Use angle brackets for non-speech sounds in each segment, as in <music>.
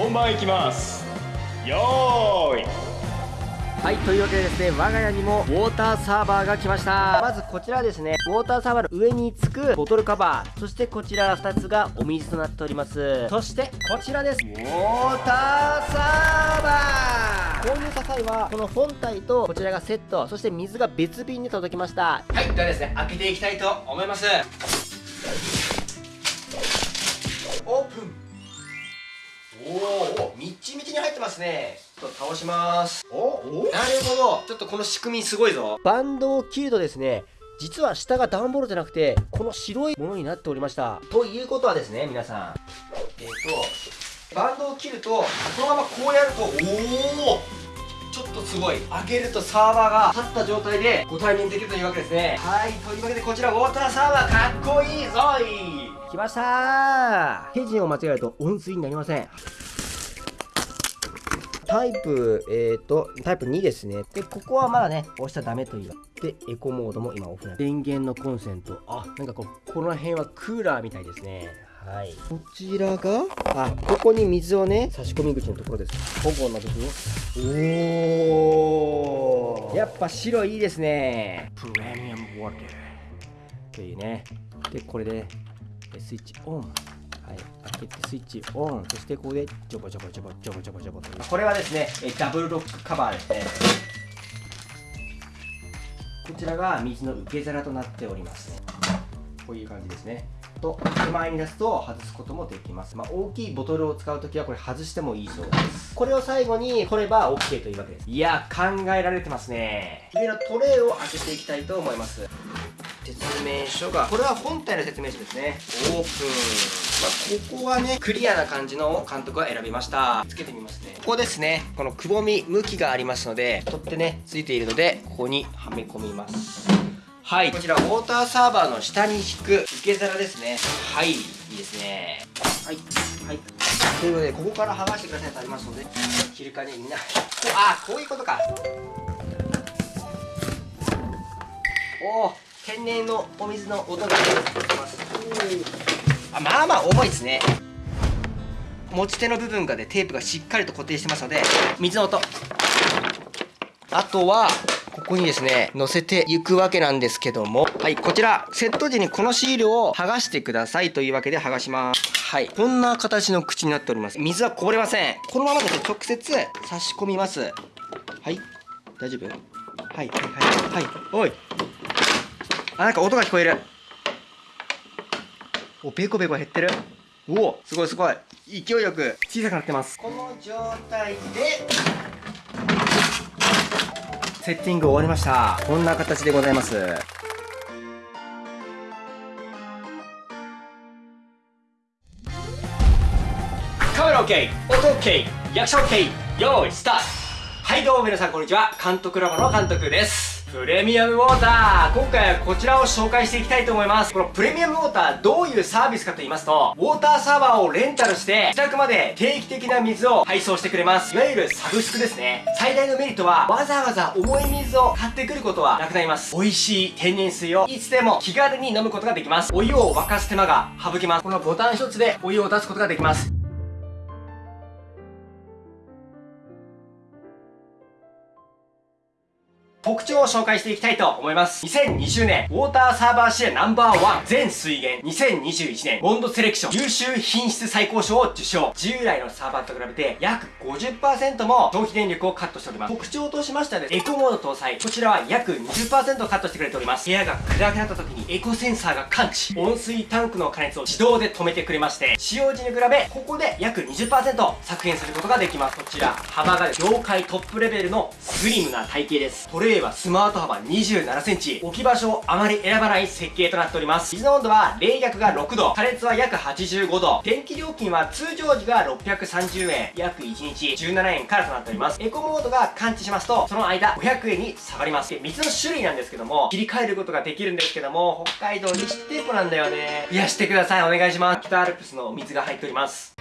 本番いきますよーいはい、というわけでですね、我が家にもウォーターサーバーが来ました。まずこちらですね、ウォーターサーバーの上につくボトルカバー、そしてこちら2つがお水となっております。そしてこちらです。ウォーターサーバー購入した際は、この本体とこちらがセット、そして水が別便で届きました。はいではですね開けていきたいと思いますおおみっちみちに入ってますね。ちょっと倒します。おお？なるほど。ちょっとこの仕組みすごいぞ。バンドを切るとですね、実は下が段ボールじゃなくて、この白いものになっておりました。ということはですね皆さん。えっ、とバンドを切るとこのままこうやるとおおちょっとすごい。上げるとサーバーが立った状態でご対面できるというわけですね。はいというわけでこちらウォーターサーバーかっこいいぞい。来ましたー。手順を間違えると温水になりませんタイプ、えっ、ー、と、タイプ2ですね。で、ここはまだね、押しちゃダメという。で、エコモードも今オフな電源のコンセント。あ、なんかこう、この辺はクーラーみたいですね。はい。こちらが、あ、ここに水をね、差し込み口のところです。保護の部分おー。やっぱ白いいですね。プレミアムウォーター。というね。で、これで、えスイッチオン。スイッチオン。そしてここで、ジョボジョボジョボジョボジョボジョボという。これはですねえダブルロックカバーですねこちらが水の受け皿となっておりますね。こういう感じですね。と、手前に出すと外すこともできます。まあ、大きいボトルを使うときはこれ外してもいいそうです。これを最後に取れば OK というわけです。いや考えられてますね上のトレイを開けていきたいと思います説明書がこれは本体の説明書ですね。オープン、まあ、ここはねクリアな感じの監督は選びました。つけてみますね。ここですね。このくぼみ向きがありますので取ってねついているのでここにはめ込みます。はい。こちらウォーターサーバーの下に引く受け皿ですね。はい。いいですね。はい。はい。ということでここから剥がしてくださいとありますので切るかにみんなこあこういうことか。おお天然のお水の音が出てますあまあまあ重いですね。持ち手の部分がで、テープがしっかりと固定してますので水の音。あとはここにですね乗せていくわけなんですけども。はいこちらセット時にこのシールを剥がしてくださいというわけで剥がします。はいこんな形の口になっております。水はこぼれません。このままですね直接差し込みます。はい大丈夫？はいはいはいはいおい。あなんか音が聞こえる。おベコベコ減ってる。おおすごいすごい。勢いよく。小さくなってます。この状態で。セッティング終わりました。こんな形でございます。カメラ OK 音 OK 役者 OK 用意スタート。はいどうも皆さんこんにちは。監督ラボの監督ですプレミアムウォーター。今回はこちらを紹介していきたいと思います。このプレミアムウォーターどういうサービスかと言いますとウォーターサーバーをレンタルして自宅まで定期的な水を配送してくれます。いわゆるサブスクですね。最大のメリットはわざわざ重い水を買ってくることはなくなります。美味しい天然水をいつでも気軽に飲むことができます。お湯を沸かす手間が省けます。このボタン一つでお湯を出すことができます。特徴を紹介していきたいと思います。2020年、ウォーターサーバーシェアナンバーワン全水源2021年、ボンドセレクション優秀品質最高賞を受賞。従来のサーバーと比べて約50%も消費電力をカットしております。特徴としましてはですね、エコモード搭載。こちらは約20%カットしてくれております。部屋が暗くなった時にエコセンサーが感知。温水タンクの加熱を自動で止めてくれまして、使用時に比べ、ここで約20%削減することができます。こちら、幅が業界トップレベルのスリムな体型です。トレイはスマート幅27センチ。置き場所をあまり選ばない設計となっております。水の温度は冷却が6度。加熱は約85度。電気料金は通常時が630円。約1日17円からとなっております。エコモードが感知しますと、その間500円に下がります。で、水の種類なんですけども、切り替えることができるんですけども、北海道西テーポなんだよね。いや、してください。お願いします。北アルプスの水が入っております。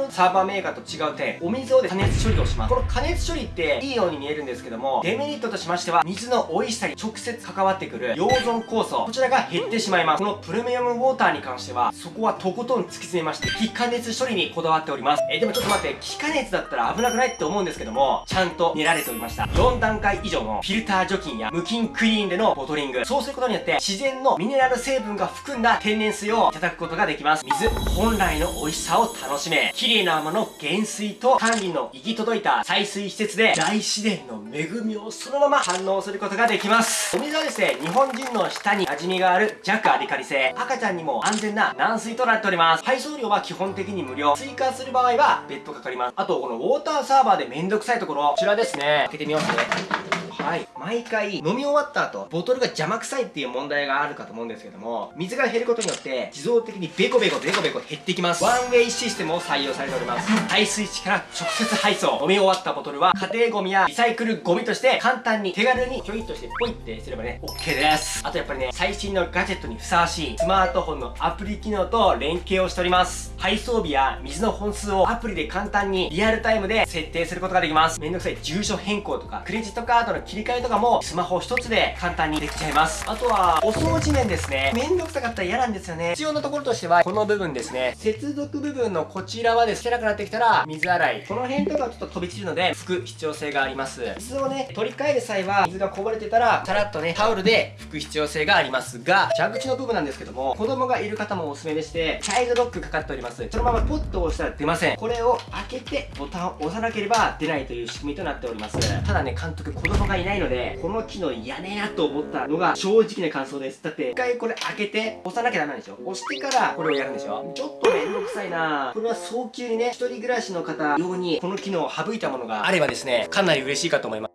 のサーバーメーカーと違う点お水を加熱処理をします。この加熱処理っていいように見えるんですけどもデメリットとしましては水の美味しさに直接関わってくる溶存酵素こちらが減ってしまいます。このプレミアムウォーターに関してはそこはとことん突き詰めまして非加熱処理にこだわっております。えでもちょっと待って非加熱だったら危なくないって思うんですけどもちゃんと練られておりました。4段階以上のフィルター除菌や無菌クリーンでのボトリング。そうすることによって自然のミネラル成分が含んだ天然水をいただくことができます。水本来の美味しさを楽しめ。綺麗な泡の原水と管理の行き届いた採水施設で大自然の恵みをそのまま反応することができます。お水はですね日本人の舌に馴染みがある弱アリカリ性赤ちゃんにも安全な軟水となっております。配送料は基本的に無料。追加する場合は別途かかります。あとこのウォーターサーバーでめんどくさいところ。こちらですね。開けてみますね。はい。毎回飲み終わった後ボトルが邪魔くさいっていう問題があるかと思うんですけども水が減ることによって自動的にベコベコベコベコ減ってきます。ワンウェイシステムを採用されております。排水池から直接配送。飲み終わったボトルは家庭ゴミやリサイクルゴミとして簡単に手軽にひょいっとしてポイってすればね OK です。あとやっぱりね最新のガジェットにふさわしいスマートフォンのアプリ機能と連携をしております。配送日や水の本数をアプリで簡単にリアルタイムで設定することができます。めんどくさい住所変更とかクレジットカードの切り替えとかもスマホ一つで簡単にできちゃいます。あとはお掃除面ですね。めんどくさかったら嫌なんですよね。必要なところとしてはこの部分ですね。接続部分のこちらはですねなくなってきたら水洗い。この辺とかちょっと飛び散るので拭く必要性があります。水をね取り替える際は水がこぼれてたらさらっとねタオルで拭く必要性があります。が蛇口の部分なんですけども子供がいる方もおすすめでしてチャイルドロックかかっております。そのままポッと押したら出ません。これを開けてボタンを押さなければ出ないという仕組みとなっております。ただね監督子供がいないのでこの機能嫌ねえなと思ったのが正直な感想です。だって一回これ開けて押さなきゃダメなんでしょ押してからこれをやるんでしょちょっとめんどくさいな。これは早急にね一人暮らしの方用にこの機能を省いたものがあればですねかなり嬉しいかと思います。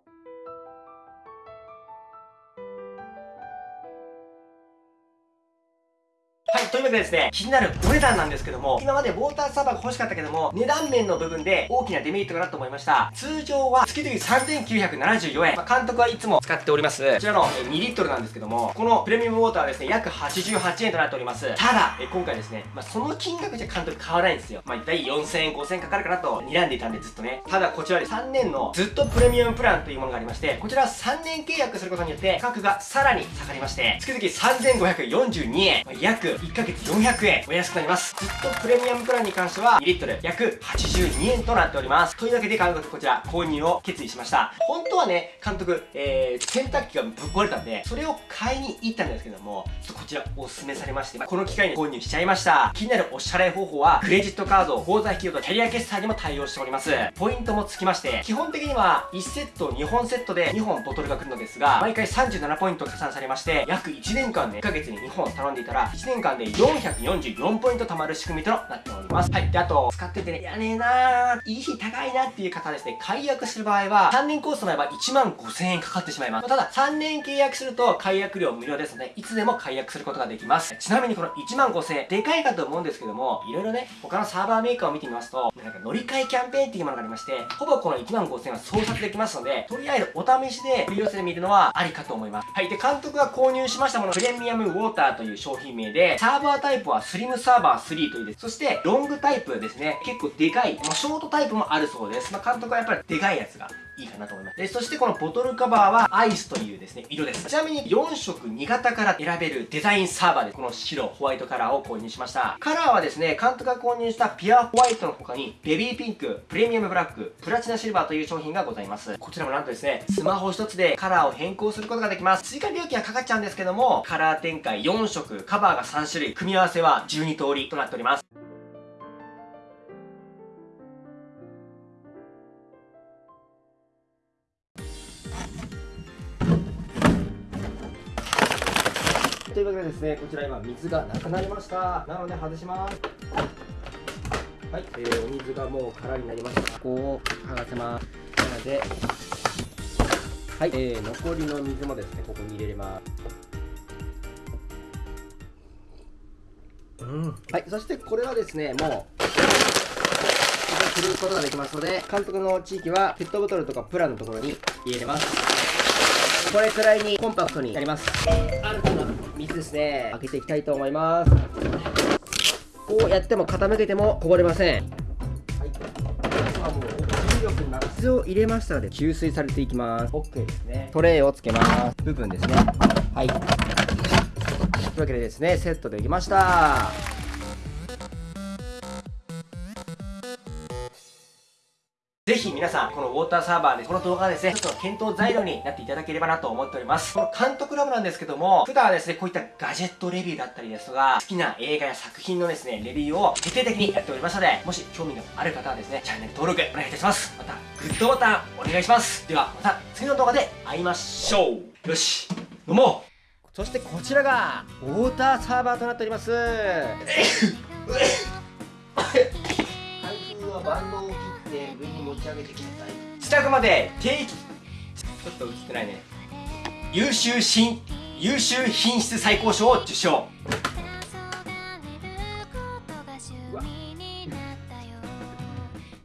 ですね、気になるお値段なんですけども、今までウォーターサーバーが欲しかったけども、値段面の部分で大きなデメリットかなと思いました。通常は月々3974円。まあ、監督はいつも使っております。こちらの2リットルなんですけども、このプレミアムウォーターはですね、約88円となっております。ただ、え今回ですね、まあ、その金額じゃ監督変わないんですよ。まあ、大体4000円、5000円かかるかなと睨んでいたんでずっとね。ただ、こちらで3年のずっとプレミアムプランというものがありまして、こちら3年契約することによって価格がさらに下がりまして、月々3542円、まあ、約1ヶ月400円。お安くなります。ずっとプレミアムプランに関しては2リットル。約82円となっております。というわけで監督こちら購入を決意しました。本当はね監督、えー、洗濯機がぶっ壊れたんでそれを買いに行ったんですけどもちょっとこちらおすすめされましてこの機会に購入しちゃいました。気になるお支払い方法はクレジットカード口座引きとキャリア決済にも対応しております。ポイントもつきまして基本的には1セット2本セットで2本ボトルが来るのですが毎回37ポイント加算されまして約1年間で1ヶ月に2本頼んでいたら1年間で4 444ポイント貯まる仕組みとなっております。はい。で、あと、使っててね、いやねえなー、いい日高いなっていう方はですね、解約する場合は、3年コースの場合は1万5000円かかってしまいます。ただ、3年契約すると解約料無料ですので、いつでも解約することができます。ちなみにこの1万5000円、でかいかと思うんですけども、いろいろね、他のサーバーメーカーを見てみますと、なんか乗り換えキャンペーンっていうものがありまして、ほぼこの1万5000円は操作できますので、とりあえずお試しで取り寄せてみるのはありかと思います。はい。で、監督が購入しましたもの、プレミアムウォーターという商品名で、サーバータイプはスリムサーバー3というです。そして、ロングタイプですね。結構でかい。まあ、ショートタイプもあるそうです。まあ、監督はやっぱりでかいやつがいいかなと思います。で、そしてこのボトルカバーはアイスというですね、色です。ちなみに4色2型から選べるデザインサーバーでこの白、ホワイトカラーを購入しました。カラーはですね、監督が購入したピュアホワイトの他に、ベビーピンク、プレミアムブラック、プラチナシルバーという商品がございます。こちらもなんとですね、スマホ一つでカラーを変更することができます。追加料金はかかっちゃうんですけども、カラー展開4色、カバーが3種類、組み合わせは12通りとなっております。というわけでですね、こちら今水がなくなりました。なので外します。はい、えー、お水がもう空になりました。ここを剥がせます。なので、はい、えー、残りの水もですね、ここに入れれます。うん、はい、そしてこれはですね、もう、することができますので、監督の地域はペットボトルとかプラのところに入れれます。これくらいにコンパクトになります。ですね。開けていきたいと思います。こうやっても傾けてもこぼれません。はい。もう重力に水を入れましたので吸水されていきます。OK ですね。トレイをつけます。部分ですね。はい。というわけでですねセットできました。ーターサーバーで、この動画がですね、ちょっと検討材料になっていただければなと思っております。この監督ラボなんですけども、普段はですね、こういったガジェットレビューだったりですとか、好きな映画や作品のですね、レビューを徹底的にやっておりますので、もし興味のある方はですね、チャンネル登録お願いいたします。また、グッドボタンお願いします。では、また次の動画で会いましょう。よし、飲もうそしてこちらがウォーターサーバーとなっております <laughs> 開封はバンドを切って上に持ち上げてください着まで定期ちょっと映ってないね。優秀新優秀品質最高賞を受賞。